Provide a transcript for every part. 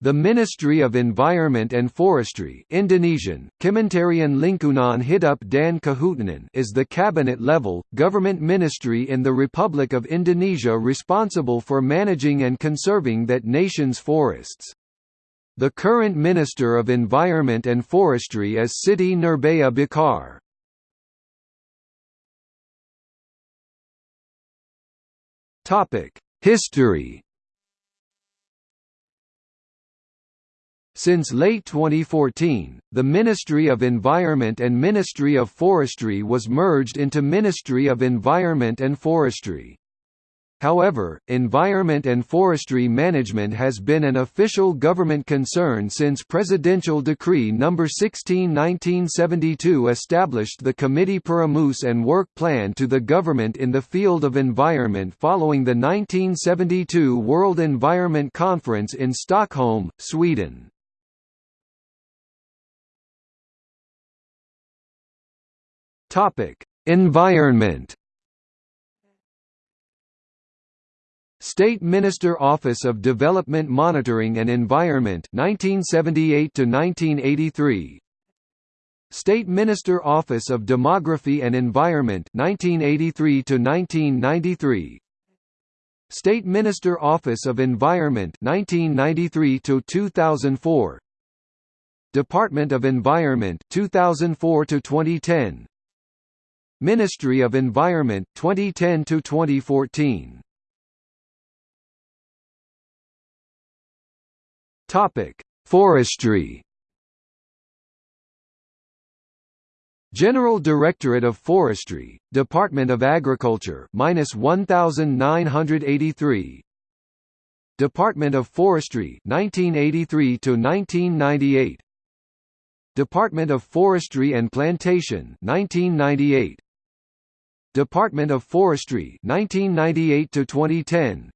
The Ministry of Environment and Forestry Indonesian, Kementerian Lingkungan Hidup dan Kehutanan is the cabinet-level, government ministry in the Republic of Indonesia responsible for managing and conserving that nation's forests. The current Minister of Environment and Forestry is Siti Nurbaya Bakar. History Since late 2014, the Ministry of Environment and Ministry of Forestry was merged into Ministry of Environment and Forestry. However, environment and forestry management has been an official government concern since Presidential Decree No. 16-1972 established the Committee Perumus and Work Plan to the government in the field of environment following the 1972 World Environment Conference in Stockholm, Sweden. Topic: Environment. State Minister Office of Development Monitoring and Environment 1978 to 1983 State Minister Office of Demography and Environment 1983 to 1993 State Minister Office of Environment 1993 to 2004 Department of Environment 2004 to 2010 Ministry of Environment 2010 to 2014 Topic Forestry. General Directorate of Forestry, Department of Agriculture minus 1983 Department of Forestry 1983 to 1998 Department of Forestry and Plantation 1998 Department of Forestry 1998 to 2010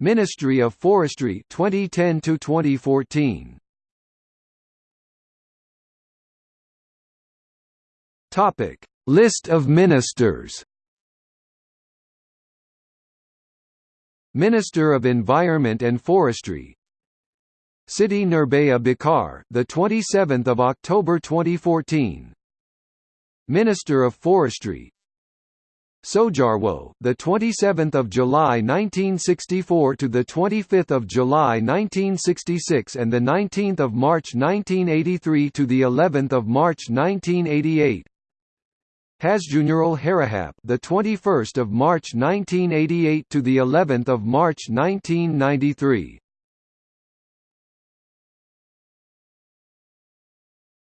Ministry of Forestry 2010 to 2014 Topic. List of ministers. Minister of Environment and Forestry. Siti Nurbaya Bakar the 27th of October 2014 Minister of Forestry Soejarwo, the 27th of July 1964 to the 25th of July 1966 and the 19th of March 1983 to the 11th of March 1988. Hasjuneral Harahap, the 21st of March 1988 to the 11th of March 1993.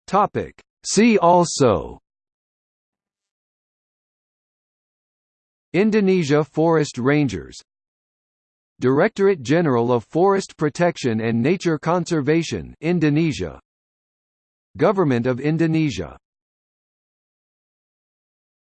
Topic. See also Indonesia Forest Rangers. Directorate General of Forest Protection and Nature Conservation Indonesia. Government of Indonesia